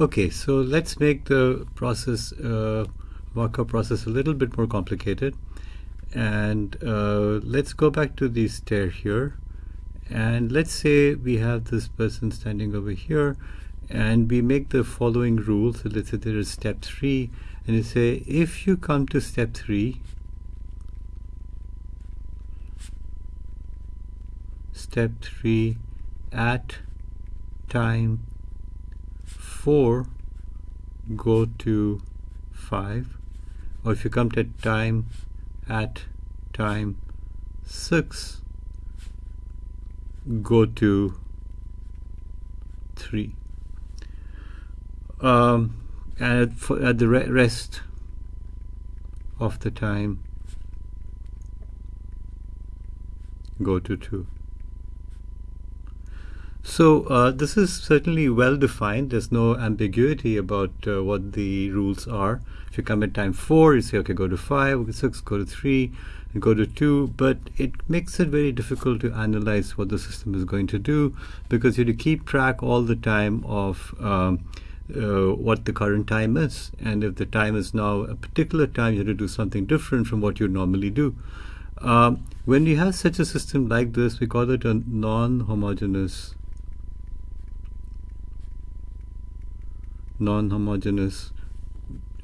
Okay, so let's make the process, uh, Markov process a little bit more complicated. And uh, let's go back to the stair here. And let's say we have this person standing over here and we make the following rule. So let's say there is step three and you say, if you come to step three, step three at time 4 go to 5 or if you come to time at time 6 go to 3 um, and at, at the re rest of the time go to 2 so uh, this is certainly well defined. There's no ambiguity about uh, what the rules are. If you come at time four, you say, okay, go to five, go to six, go to three, and go to two. But it makes it very difficult to analyze what the system is going to do because you have to keep track all the time of um, uh, what the current time is. And if the time is now a particular time, you have to do something different from what you normally do. Um, when you have such a system like this, we call it a non-homogeneous non-homogeneous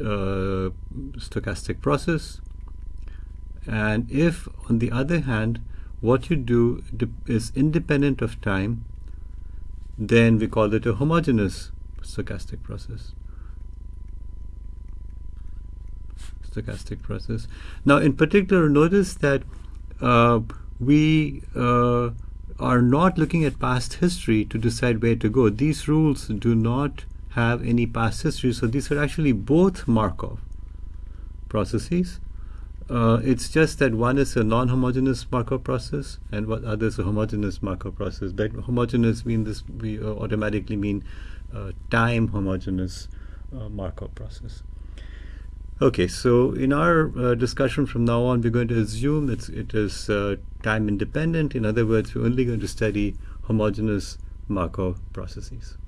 uh, stochastic process. And if on the other hand what you do is independent of time then we call it a homogeneous stochastic process. Stochastic process. Now in particular notice that uh, we uh, are not looking at past history to decide where to go. These rules do not have any past history. So these are actually both Markov processes. Uh, it's just that one is a non-homogeneous Markov process and what other is a homogeneous Markov process. But homogeneous mean this we uh, automatically mean uh, time homogeneous uh, Markov process. Okay, so in our uh, discussion from now on, we're going to assume that it is time independent. In other words, we're only going to study homogeneous Markov processes.